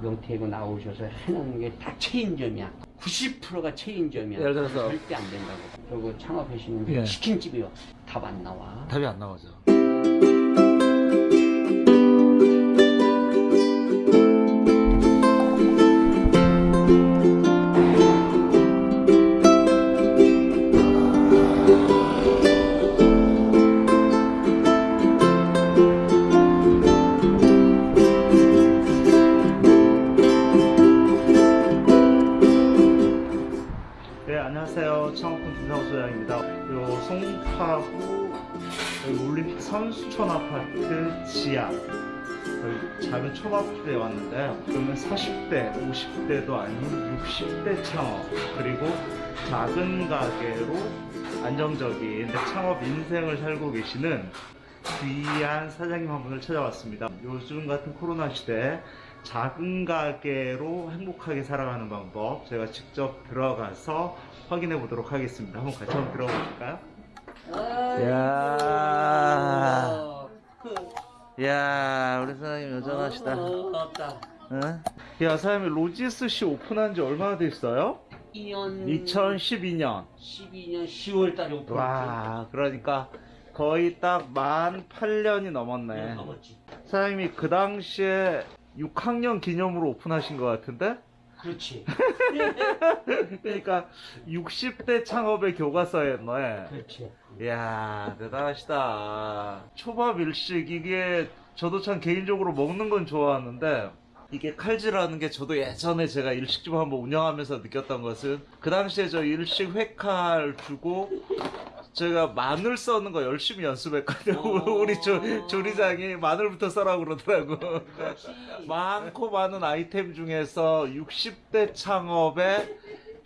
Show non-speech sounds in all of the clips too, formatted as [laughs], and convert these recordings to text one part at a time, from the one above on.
명태고 나오셔서 해놓은 게 다 체인점이야. 90%가 체인점이야. 예를 들어서- 절대 안 된다고. 그리고 창업하시는 예. 치킨집이 답안 나와. 답이 안 나오죠. 작은 초밥집에 왔는데요. 그러면 40대, 50대도 아닌 60대 창업 그리고 작은 가게로 안정적인 창업 인생을 살고 계시는 귀한 사장님 한 분을 찾아왔습니다. 요즘 같은 코로나 시대에 작은 가게로 행복하게 살아가는 방법 제가 직접 들어가서 확인해 보도록 하겠습니다. 한번 같이 한번 들어가 보실까요? 이야. 이야, 우리 사장님 여전하시다. 없다. 응? 야, 사장님 로지스 씨 오픈한 지 얼마나 됐어요? 2년 2012년. 12년 10월 달에 오픈했지. 와, 그러니까 거의 딱 만 8년이 넘었네. 넘었지. 사장님이 그 당시에 6학년 기념으로 오픈하신 것 같은데? 그렇지. [laughs] 그러니까 60대 창업의 교과서였네. 그렇지. 이야 대단하시다 초밥 일식 이게 저도 참 개인적으로 먹는 건 좋아하는데 이게 칼질하는 게 저도 예전에 제가 일식집 한번 운영하면서 느꼈던 것은 그 당시에 저 일식 회칼 주고 제가 마늘 써는 거 열심히 연습했거든요 어. [laughs] 우리 조, 조리장이 마늘부터 써라고 그러더라고. 많고 많은 아이템 중에서 60대 창업의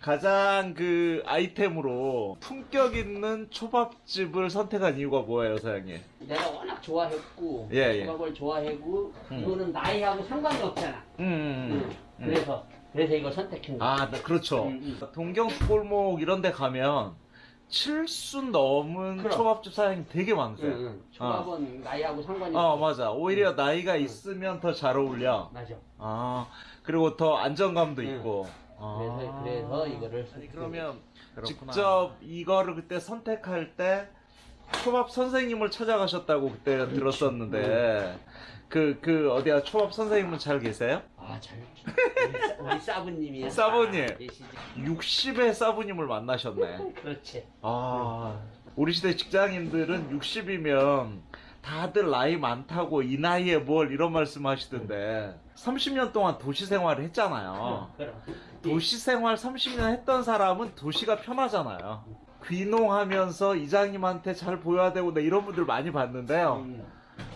가장 그 아이템으로 품격 있는 초밥집을 선택한 이유가 뭐예요, 사장님? 내가 워낙 좋아했고 예, 예. 조각을 좋아하고 음. 이거는 나이하고 상관이 없잖아. 음, 음, 음. 그래서 그래서 이거 선택한 거야. 아, 네, 그렇죠. 음, 동경수 골목 이런 데 가면 칠순 넘은 그럼. 초밥집 사장님 되게 많으세요. 응, 응. 조합은 나이하고 상관이 어, 없어. 맞아. 오히려 음. 나이가 있으면 더 잘 어울려. 맞아. 아, 그리고 더 안정감도 응. 있고. 아. 그래서 그래서 이거를 아니, 그러면 그렇구나. 직접 이거를 그때 선택할 때 초밥 선생님을 찾아가셨다고 그때 들었었는데 그그 어디야 초밥 선생님은 잘 계세요? 아, 잘 우리, 사- 우리 사부님이야. 사부님. 아, 계시지. 60의 사부님을 만나셨네. 그렇지. 아 우리 시대 직장인들은 60이면 다들 나이 많다고 이 나이에 뭘 이런 말씀 하시던데 30년 동안 도시 생활을 했잖아요. 도시 생활 30년 했던 사람은 도시가 편하잖아요. 귀농하면서 이장님한테 잘 보여야 되고 나 이런 분들 많이 봤는데요. 음,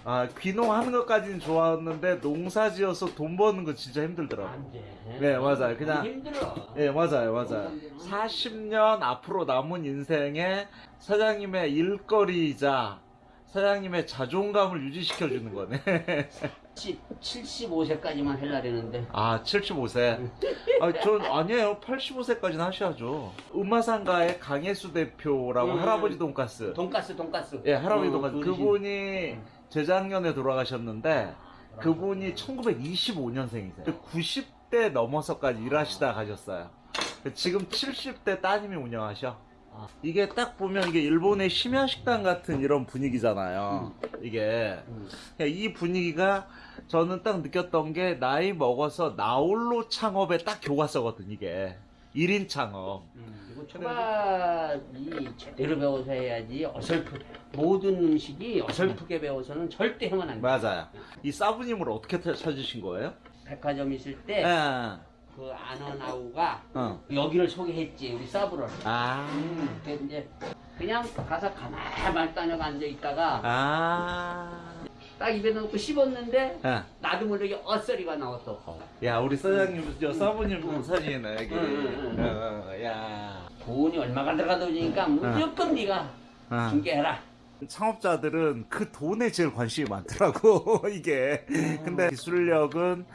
아 귀농하는 것까지는 좋았는데 농사 지어서 돈 버는 건 진짜 힘들더라고. 안 돼. 네, 맞아요. 그냥-. 예 맞아요 맞아요. 40년 앞으로 남은 인생에 사장님의 일거리이자 사장님의 자존감을 유지시켜 주는 거네. [laughs] 75세까지만 하려는데 아 75세. [laughs] 아 전 아니에요 85세까지는 하셔야죠. 음마상가의 강혜수 대표라고 음. 할아버지 돈가스. 돈가스 돈가스. 예 할아버지 어, 돈가스. 그분이 재작년에 돌아가셨는데 그분이 1925년생이세요. 90대 넘어서까지 일하시다 가셨어요. 지금 70대 따님이 운영하셔. 이게 딱 보면 이게 일본의 심야 식당 같은 이런 분위기잖아요. 이게 음. 그냥 이 분위기가 저는 딱 느꼈던 게 나이 먹어서 나홀로 창업에 딱 교과서거든 이게 1인 창업. 음, 그리고 초밥이 제대로 배워서 해야지 어설프 모든 음식이 어설프게 배워서는 절대 하면 안 돼. 맞아요. 이 사부님을 어떻게 타- 찾으신 거예요? 백화점 있을 예. 때그 아너나우가 어. 여기를 소개했지 우리 사브를. 아. 음, 근데 이제 그냥 가서 가만히 다녀가 앉아 있다가 아. 딱 입에 넣고 씹었는데 예. 나도 모르게 엇소리가 나왔어. 야 우리 사장님 저 사부님 사진이네 여기. 응, 응, 응. 어, 야. 돈이 얼마가 들어가다 보니까 무조건 네가 어. 중개해라. 창업자들은 그 돈에 제일 관심이 많더라고 [laughs] 이게. 음. 근데 기술력은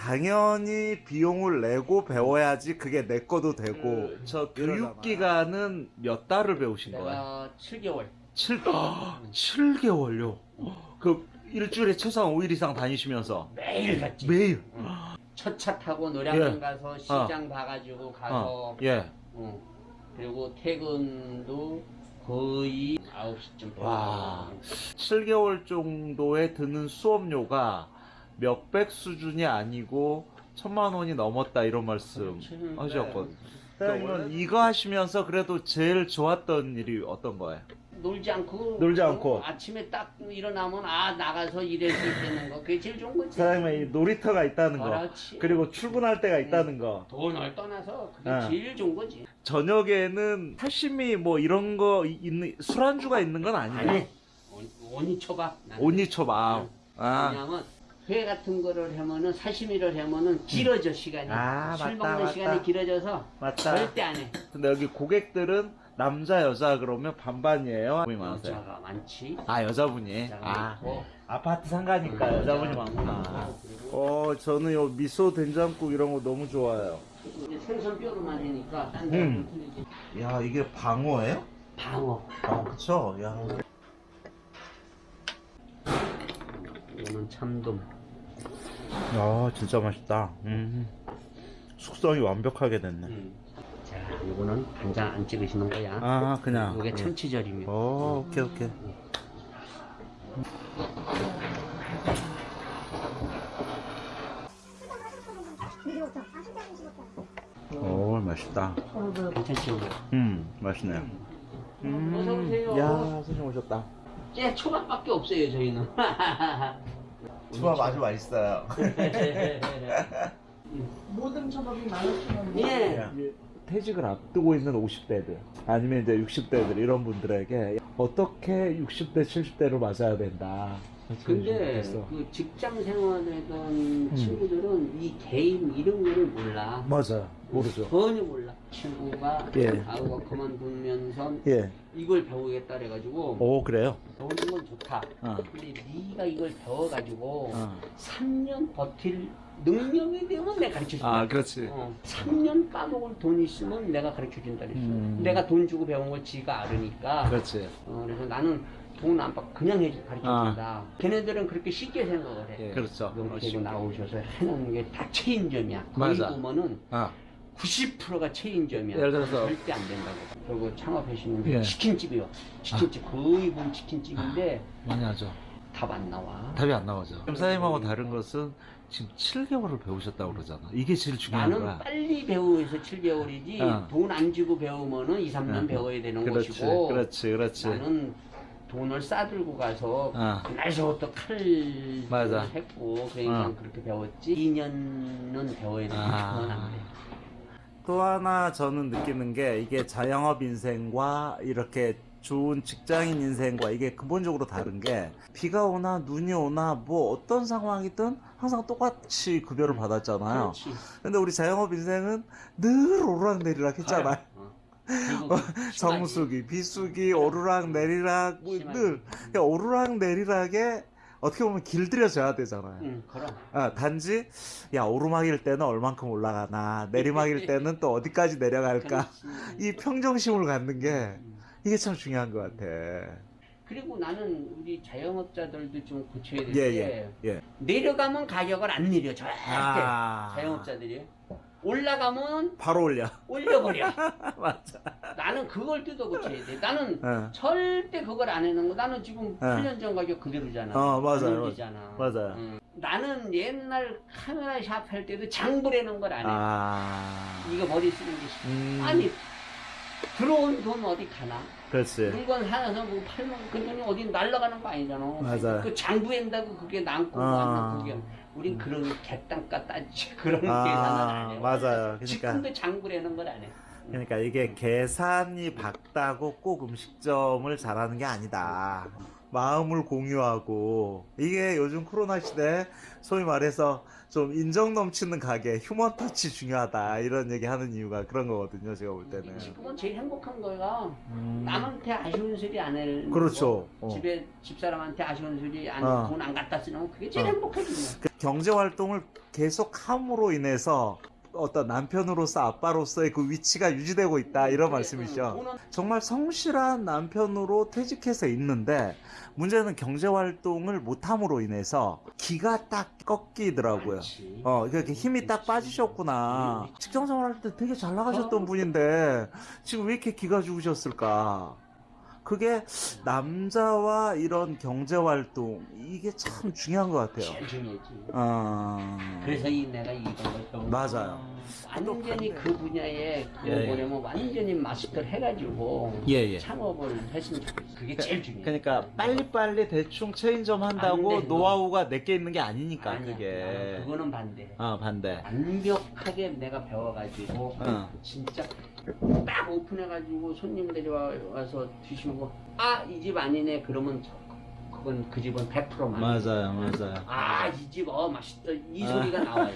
당연히 비용을 내고 배워야지 그게 내 거도 되고 음, 저 그러잖아. 교육 기간은 몇 달을 배우신 거예요? 내가 7개월. 7 7개월요. 그 일주일에 최소한 5일 이상 다니시면서 매일 갔지. 매일 응. 첫차 타고 노량진 예. 가서 시장 봐가지고 가서 어, 예. 어. 그리고 퇴근도 거의 9시쯤 와. 7개월 정도에 드는 수업료가 몇백 수준이 아니고 천만 원이 넘었다 이런 말씀 그렇지. 하셨거든요. 네. 그러면 이거 하시면서 그래도 제일 좋았던 일이 어떤 거예요? 놀지 않고 놀지 어, 않고. 아침에 딱 일어나면 아 나가서 일할 수 있다는 거 그게 제일 좋은 거지 사장님의 이 놀이터가 있다는 거 그렇지. 그리고 출근할 때가 있다는 거 돈을 떠나서 그게 어. 제일 좋은 거지 저녁에는 사시미 뭐 이런 거 이- 있는 술안주가 있는 건 아니에요. 아니 온- 온이 쳐봐 나는. 온니초밥. 아, 왜냐면 회 같은 거를 하면은 사시미를 하면은 길어져 시간이 아, 술 맞다, 먹는 맞다. 시간이 길어져서 맞다. 절대 안 해 근데 여기 고객들은 남자 여자 그러면 반반이에요. 많으세요. 여자가 많지 아 여자분이. 여자가 아 많고 아파트 상가니까 음, 여자분이 많구나. 어 저는 요 미소 된장국 이런 거 너무 좋아요. 이제 생선 뼈로만 하니까 딴 음. 데는 틀리지 야 이게 방어예요? 방어 아 그쵸. 야. 이거는 참돔 야 진짜 맛있다. 음. 숙성이 완벽하게 됐네. 음. 자 이거는 간장 안 찍으시는 거야 아 그냥. 이게 예. 참치절이면 어 오케이 오케이. 오 맛있다. 괜찮지 음 맛있네요. 어서 오세요. 야 선생님 오셨다. 쟤 초밥밖에 없어요 저희는 [laughs] 초밥 아주 맛있어요. 모든 초밥이 15,000원. 예 퇴직을 앞두고 있는 50대들 아니면 이제 60대들 이런 분들에게 어떻게 60대 70대로 맞아야 된다. 근데. 그 직장 생활하던 친구들은 이 게임 이런 거를 몰라 맞아요. 모르죠. 전혀 몰라 친구가 예. 아우가 그만두면서 예. 이걸 배우겠다 그래가지고 오 그래요. 배우는 건 좋다 어. 근데 네가 이걸 배워가지고 어. 3년 버틸 능력이 되면 내가 가르쳐준다 아 그렇지. 어, 3년 까먹을 돈 있으면 내가 가르쳐준다 그랬어 음. 내가 돈 주고 배운 걸 지가 알으니까 그렇지. 어, 그래서 나는 돈 안 받고 그냥 해 가르쳐준다 걔네들은 그렇게 쉽게 생각을 해 예. 그렇죠. 용케고 나오셔서 해놓은 게다 체인점이야 거기 맞아. 보면은 아 90%가 체인점이야 예를 들어서- 절대 안 된다고 그리고 창업하시는 예. 치킨집이요 치킨집 거의 보면 치킨집인데 많이 하죠. 답 안 나와 답이 안 나오죠. 지금 사장님하고 다른 것은 지금 7개월을 배우셨다고 그러잖아. 이게 제일 중요한 나는 거야. 빨리 배우해서 7개월이지 어. 돈안 주고 배우면은 2, 3년 어. 배워야 되는 그렇지, 것이고 그렇지, 그렇지. 나는 돈을 싸들고 가서 어. 날서부터 칼을 맞아. 했고 그러니까 어. 그렇게 배웠지 2년은 배워야 되는데 아. 그건 안 돼. 또 하나 저는 느끼는 게 이게 자영업 인생과 이렇게 좋은 직장인 인생과 이게 근본적으로 다른 게 비가 오나 눈이 오나 뭐 어떤 상황이든 항상 똑같이 급여를 받았잖아요. 그렇지 근데 우리 자영업 인생은 늘 오르락내리락 했잖아요. 어. 심하지. 정수기, 비수기, 오르락 내리락 뭐 심하지. 늘 그냥 오르락 내리락에 어떻게 보면 길들여져야 되잖아요. 응 그럼 아, 단지 야 오르막일 때는 얼만큼 올라가나 내리막일 때는 또 어디까지 내려갈까. 이 평정심을 갖는 게 음. 이게 참 중요한 것 같아. 그리고 나는 우리 자영업자들도 좀 고쳐야 될 예, 게 예, 예. 내려가면 가격을 안 내려 절대 아. 자영업자들이 올라가면 바로 올려. 올려버려 [laughs] 맞아. 나는 그걸 뜯어 고쳐야 돼 나는 어, 절대 그걸 안 해놓은 거 나는 지금 어. 8년 전 가격 그대로잖아 어, 맞아요, 안 올리잖아 맞아요. 응. 나는 옛날 카메라 샵 할 때도 장부라는 걸안 해 아. 이거 머리 쓰는 게 싫어 음, 아니 들어온 돈 어디 가나 그렇지. 물건 사서 뭐 팔면 그 돈이 어디 날라가는 거 아니잖아. 맞아요. 그 장부한다고 그게 남고 아. 안 남고 그게 우린 그런 개땅가 따지 [laughs] 그런 아, 계산은 안 해. 맞아요. 그러니까- 지금도 장부라는 걸 안 해. 그러니까 이게 계산이 밝다고 꼭 음식점을 잘하는 게 아니다. 마음을 공유하고 이게 요즘 코로나 시대 소위 말해서 좀 인정 넘치는 가게 휴먼 터치 중요하다 이런 얘기 하는 이유가 그런 거거든요 제가 볼 때는 지금은 제일 행복한 거가 음, 남한테 아쉬운 소리 안 해. 그렇죠. 어. 집에 집사람한테 아쉬운 소리 안 어. 돈안 갖다 쓰는 거 그게 제일 어. 뭐. 그 경제 활동을 계속 함으로 인해서 어떤 남편으로서 아빠로서의 그 위치가 유지되고 있다 이런 말씀이죠. 오늘 정말 성실한 남편으로 퇴직해서 있는데 문제는 경제 활동을 못함으로 인해서 기가 딱 꺾이더라고요. 어, 이렇게 힘이 딱 빠지셨구나. 직장 생활 할 때 되게 잘 나가셨던 분인데 지금 왜 이렇게 기가 죽으셨을까? 그게 남자와 이런 경제 활동 이게 참 중요한 것 같아요. 어, 그래서 이 내가 이런 걸 배운 맞아요. 완전히 그 분야에 예, 예. 뭐냐면 완전히 마스터를 해가지고 예, 예. 창업을 했으면 좋겠어. 그게 제일 중요해. 그러니까 빨리빨리 대충 체인점 한다고 노하우가 내게 있는 게 아니니까 아니야. 그게. 그거는 반대. 어, 반대. 완벽하게 내가 배워가지고 어. 진짜 딱 오픈해가지고 손님들이 와, 와서 드시고 아 이 집 아니네 그러면 저- 그건 그 집은 100%만 맞아요, 맞아요. 아이 집 어 맛있다 이 아. 소리가 나와요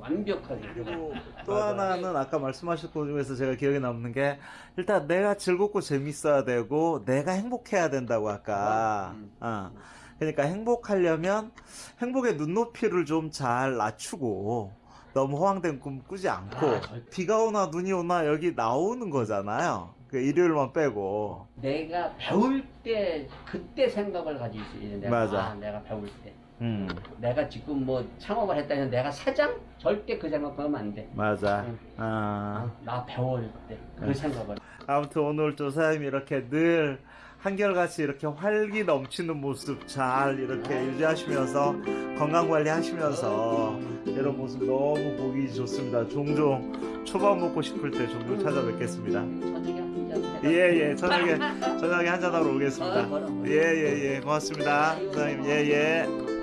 완벽하게 그리고 또 하나는 아까 말씀하신 것 중에서 제가 기억에 남는 게 일단 내가 즐겁고 재밌어야 되고 내가 행복해야 된다고 아까 음. 어. 그러니까 행복하려면 행복의 눈높이를 좀 잘 낮추고 너무 허황된 꿈 꾸지 않고 아. 비가 오나 눈이 오나 여기 나오는 거잖아요 그 일요일만 빼고 내가 배울 때 그때 생각을 가지고 있어야 돼 내가, 맞아. 아, 내가 배울 때 음 내가 지금 뭐 창업을 했다면 내가 사장 절대 그 생각하면 안 돼 맞아 응. 아. 나 배울 때그 응. 생각을 아무튼 오늘 조 사장님이 이렇게 늘 한결같이 이렇게 활기 넘치는 모습 잘 이렇게 유지하시면서 건강 관리 하시면서 이런 모습 너무 보기 좋습니다. 종종 초밥 먹고 싶을 때 종종 찾아뵙겠습니다. 저녁에 한잔 예예 저녁에 [laughs] 저녁에 한잔 하러 오겠습니다. 어, 뭐라, 뭐라. 예예 예 고맙습니다 사장님 예예.